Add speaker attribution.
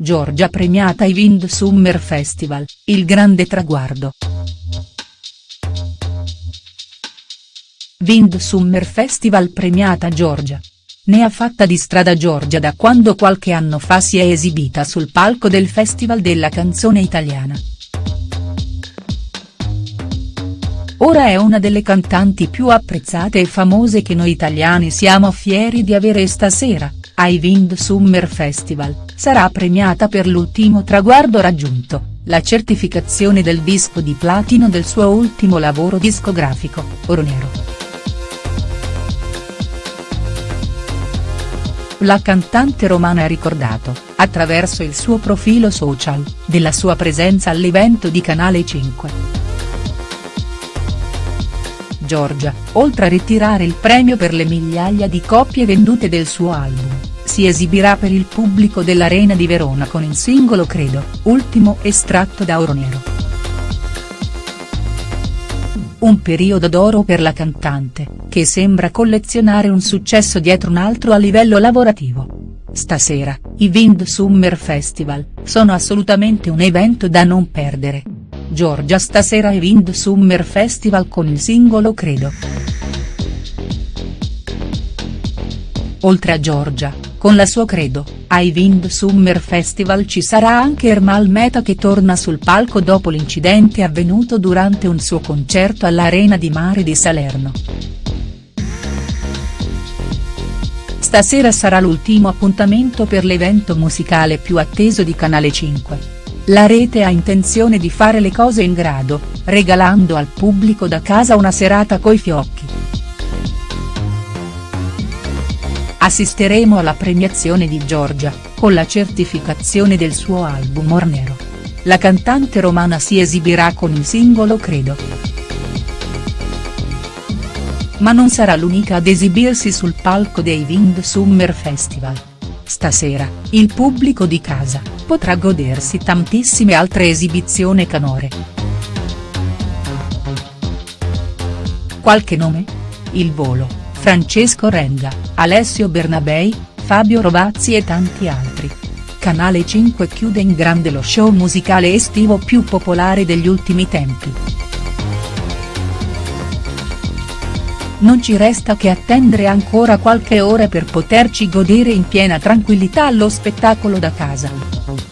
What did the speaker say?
Speaker 1: Giorgia premiata ai Wind Summer Festival, il grande traguardo. Wind Summer Festival premiata Giorgia. Ne ha fatta di strada Giorgia da quando qualche anno fa si è esibita sul palco del Festival della canzone italiana. Ora è una delle cantanti più apprezzate e famose che noi italiani siamo fieri di avere stasera, ai Wind Summer Festival, sarà premiata per l'ultimo traguardo raggiunto, la certificazione del disco di platino del suo ultimo lavoro discografico, Oro Nero. La cantante romana ha ricordato, attraverso il suo profilo social, della sua presenza all'evento di Canale 5. Giorgia, oltre a ritirare il premio per le migliaia di copie vendute del suo album, si esibirà per il pubblico dell'Arena di Verona con il singolo Credo, ultimo estratto da Oro Nero. Un periodo d'oro per la cantante, che sembra collezionare un successo dietro un altro a livello lavorativo. Stasera, i Wind Summer Festival, sono assolutamente un evento da non perdere. Giorgia stasera ai Wind Summer Festival con il singolo Credo. Oltre a Giorgia, con la sua Credo, ai Wind Summer Festival ci sarà anche Ermal Meta che torna sul palco dopo l'incidente avvenuto durante un suo concerto all'Arena di Mare di Salerno. Stasera sarà l'ultimo appuntamento per l'evento musicale più atteso di Canale 5. La rete ha intenzione di fare le cose in grado, regalando al pubblico da casa una serata coi fiocchi. Assisteremo alla premiazione di Giorgia, con la certificazione del suo album Or Nero. La cantante romana si esibirà con il singolo Credo. Ma non sarà l'unica ad esibirsi sul palco dei Wind Summer Festival. Stasera, il pubblico di casa, potrà godersi tantissime altre esibizioni canore. Qualche nome? Il Volo. Francesco Renga, Alessio Bernabei, Fabio Rovazzi e tanti altri. Canale 5 chiude in grande lo show musicale estivo più popolare degli ultimi tempi. Non ci resta che attendere ancora qualche ora per poterci godere in piena tranquillità lo spettacolo da casa.